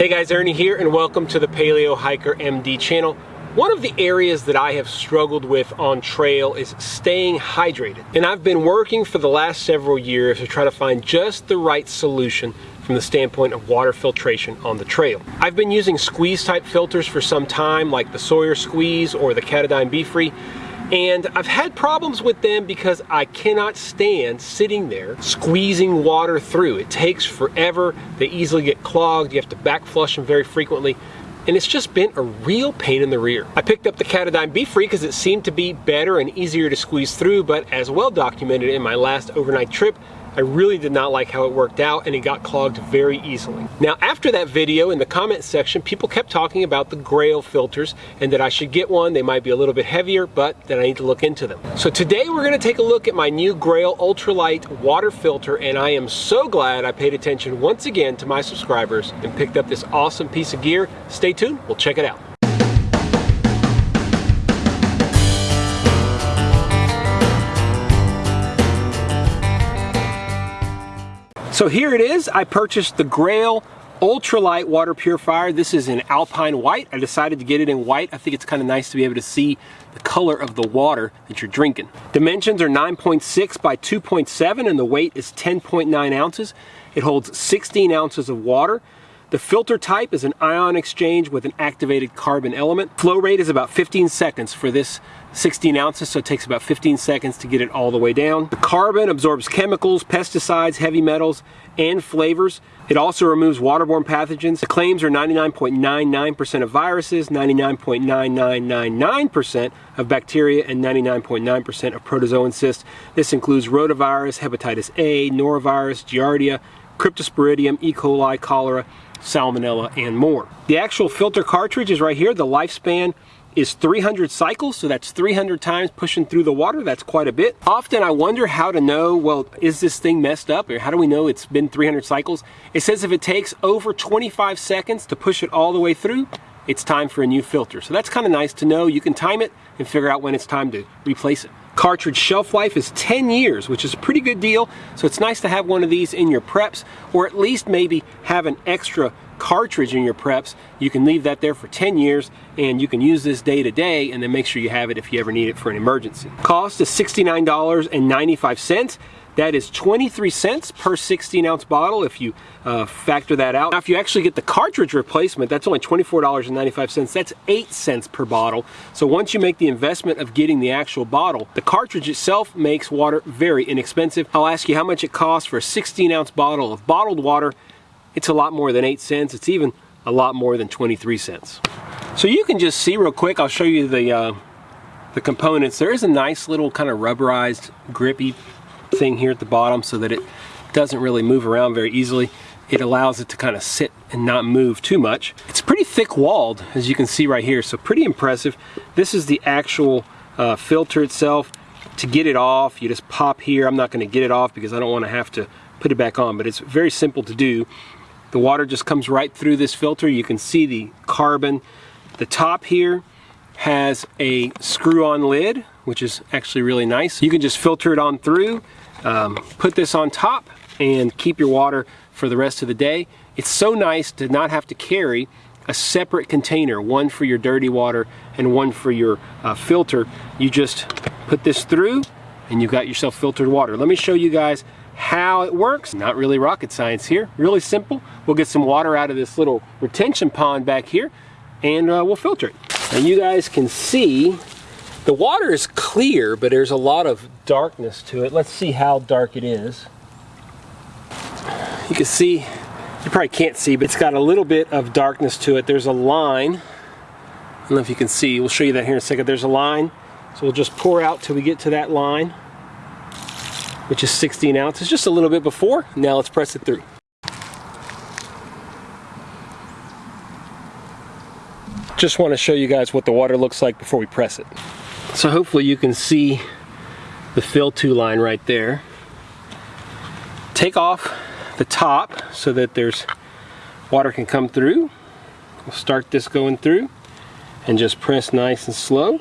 Hey guys, Ernie here and welcome to the Paleo Hiker MD channel. One of the areas that I have struggled with on trail is staying hydrated. And I've been working for the last several years to try to find just the right solution from the standpoint of water filtration on the trail. I've been using squeeze type filters for some time like the Sawyer Squeeze or the Katadyn BeFree and I've had problems with them because I cannot stand sitting there squeezing water through. It takes forever. They easily get clogged. You have to back flush them very frequently. And it's just been a real pain in the rear. I picked up the Katadyn BeFree because it seemed to be better and easier to squeeze through, but as well documented in my last overnight trip, I really did not like how it worked out and it got clogged very easily. Now after that video in the comment section people kept talking about the Grayl filters and that I should get one. They might be a little bit heavier but that I need to look into them. So today we're going to take a look at my new Grayl Ultralight water filter and I am so glad I paid attention once again to my subscribers and picked up this awesome piece of gear. Stay tuned, we'll check it out. So here it is. I purchased the Grayl ultralight water purifier. This is in Alpine White. I decided to get it in white. I think it's kind of nice to be able to see the color of the water that you're drinking. Dimensions are 9.6 by 2.7 and the weight is 10.9 ounces. It holds 16 ounces of water. The filter type is an ion exchange with an activated carbon element. Flow rate is about 15 seconds for this 16 ounces, so it takes about 15 seconds to get it all the way down. The carbon absorbs chemicals, pesticides, heavy metals, and flavors. It also removes waterborne pathogens. The claims are 99.99% of viruses, 99.9999% of bacteria, and 99.9% of protozoan cysts. This includes rotavirus, hepatitis A, norovirus, giardia, cryptosporidium, E. coli, cholera, salmonella, and more. The actual filter cartridge is right here. The lifespan is 300 cycles, so that's 300 times pushing through the water. That's quite a bit. Often I wonder how to know, well, is this thing messed up? Or how do we know it's been 300 cycles? It says if it takes over 25 seconds to push it all the way through, it's time for a new filter. So that's kind of nice to know. You can time it and figure out when it's time to replace it. Cartridge shelf life is 10 years, which is a pretty good deal. So it's nice to have one of these in your preps, or at least maybe have an extra cartridge in your preps. You can leave that there for 10 years and you can use this day to day and then make sure you have it if you ever need it for an emergency. Cost is $69.95. That is 23 cents per 16 ounce bottle if you uh, factor that out. Now if you actually get the cartridge replacement, that's only $24.95. That's 8 cents per bottle. So once you make the investment of getting the actual bottle, the cartridge itself makes water very inexpensive. I'll ask you how much it costs for a 16 ounce bottle of bottled water it's a lot more than 8 cents. It's even a lot more than 23 cents. So you can just see real quick, I'll show you the, uh, the components. There is a nice little kind of rubberized grippy thing here at the bottom so that it doesn't really move around very easily. It allows it to kind of sit and not move too much. It's pretty thick walled as you can see right here, so pretty impressive. This is the actual uh, filter itself. To get it off, you just pop here. I'm not going to get it off because I don't want to have to put it back on, but it's very simple to do. The water just comes right through this filter. You can see the carbon. The top here has a screw-on lid, which is actually really nice. You can just filter it on through, um, put this on top, and keep your water for the rest of the day. It's so nice to not have to carry a separate container, one for your dirty water and one for your uh, filter. You just put this through and you've got yourself filtered water. Let me show you guys how it works. Not really rocket science here, really simple. We'll get some water out of this little retention pond back here and uh, we'll filter it. And you guys can see the water is clear, but there's a lot of darkness to it. Let's see how dark it is. You can see, you probably can't see, but it's got a little bit of darkness to it. There's a line. I don't know if you can see. We'll show you that here in a second. There's a line. So we'll just pour out till we get to that line which is 16 ounces, just a little bit before. Now let's press it through. Just want to show you guys what the water looks like before we press it. So hopefully you can see the fill to line right there. Take off the top so that there's water can come through. We'll start this going through and just press nice and slow.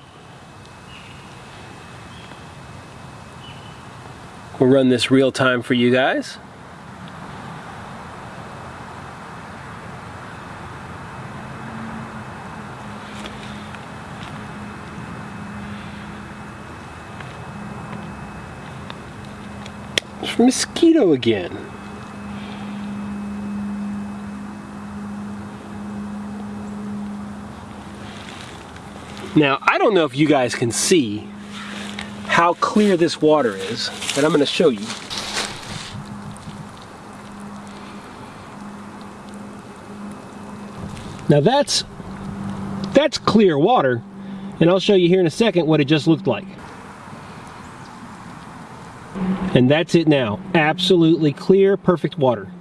We'll run this real time for you guys. Mosquito again. Now, I don't know if you guys can see how clear this water is, but I'm going to show you. Now that's that's clear water, and I'll show you here in a second what it just looked like. And that's it now. Absolutely clear, perfect water.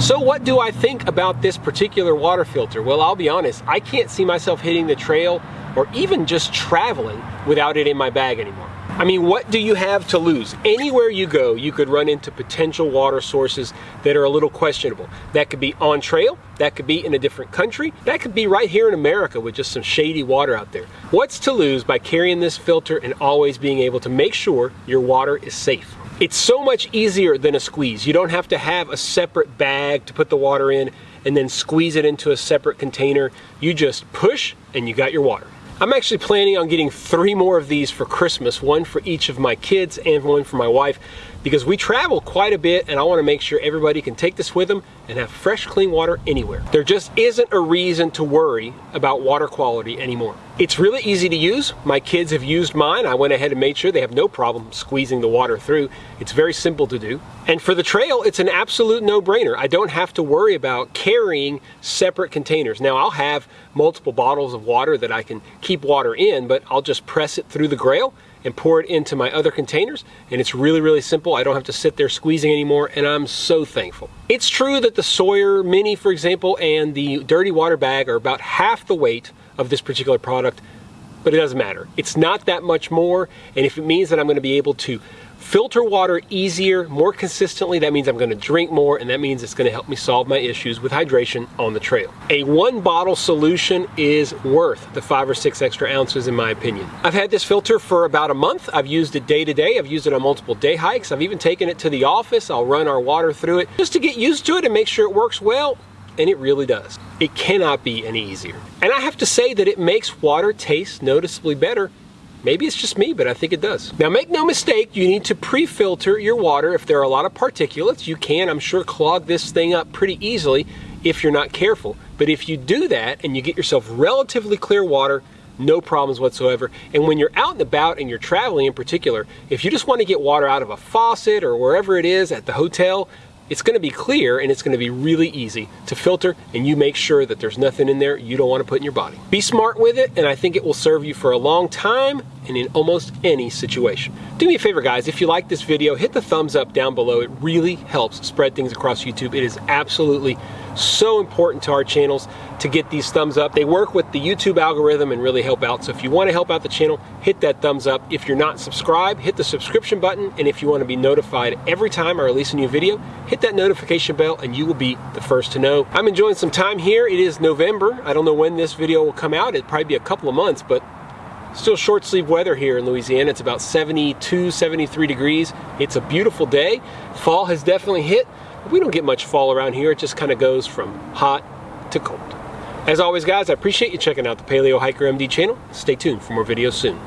So what do I think about this particular water filter? Well, I'll be honest, I can't see myself hitting the trail or even just traveling without it in my bag anymore. I mean, what do you have to lose? Anywhere you go, you could run into potential water sources that are a little questionable. That could be on trail, that could be in a different country, that could be right here in America with just some shady water out there. What's to lose by carrying this filter and always being able to make sure your water is safe? It's so much easier than a squeeze. You don't have to have a separate bag to put the water in and then squeeze it into a separate container. You just push and you got your water. I'm actually planning on getting three more of these for Christmas, one for each of my kids and one for my wife, because we travel quite a bit and I wanna make sure everybody can take this with them and have fresh, clean water anywhere. There just isn't a reason to worry about water quality anymore. It's really easy to use. My kids have used mine. I went ahead and made sure they have no problem squeezing the water through. It's very simple to do. And for the trail, it's an absolute no-brainer. I don't have to worry about carrying separate containers. Now, I'll have multiple bottles of water that I can keep water in, but I'll just press it through the Grayl and pour it into my other containers and it's really really simple. I don't have to sit there squeezing anymore and I'm so thankful. It's true that the Sawyer mini for example and the dirty water bag are about half the weight of this particular product but it doesn't matter. It's not that much more and if it means that I'm going to be able to filter water easier, more consistently, that means I'm gonna drink more and that means it's gonna help me solve my issues with hydration on the trail. A one bottle solution is worth the five or six extra ounces in my opinion. I've had this filter for about a month. I've used it day to day. I've used it on multiple day hikes. I've even taken it to the office. I'll run our water through it just to get used to it and make sure it works well and it really does. It cannot be any easier. And I have to say that it makes water taste noticeably better Maybe it's just me, but I think it does. Now make no mistake, you need to pre-filter your water. If there are a lot of particulates, you can, I'm sure, clog this thing up pretty easily if you're not careful. But if you do that and you get yourself relatively clear water, no problems whatsoever. And when you're out and about and you're traveling in particular, if you just want to get water out of a faucet or wherever it is at the hotel, it's going to be clear and it's going to be really easy to filter and you make sure that there's nothing in there you don't want to put in your body. Be smart with it and I think it will serve you for a long time and in almost any situation. Do me a favor guys, if you like this video, hit the thumbs up down below. It really helps spread things across YouTube. It is absolutely so important to our channels to get these thumbs up. They work with the YouTube algorithm and really help out. So if you want to help out the channel, hit that thumbs up. If you're not subscribed, hit the subscription button. And if you want to be notified every time I release a new video, hit that notification bell and you will be the first to know. I'm enjoying some time here. It is November. I don't know when this video will come out. It'll probably be a couple of months, but Still short sleeve weather here in Louisiana. It's about 72, 73 degrees. It's a beautiful day. Fall has definitely hit. We don't get much fall around here. It just kind of goes from hot to cold. As always, guys, I appreciate you checking out the Paleo Hiker MD channel. Stay tuned for more videos soon.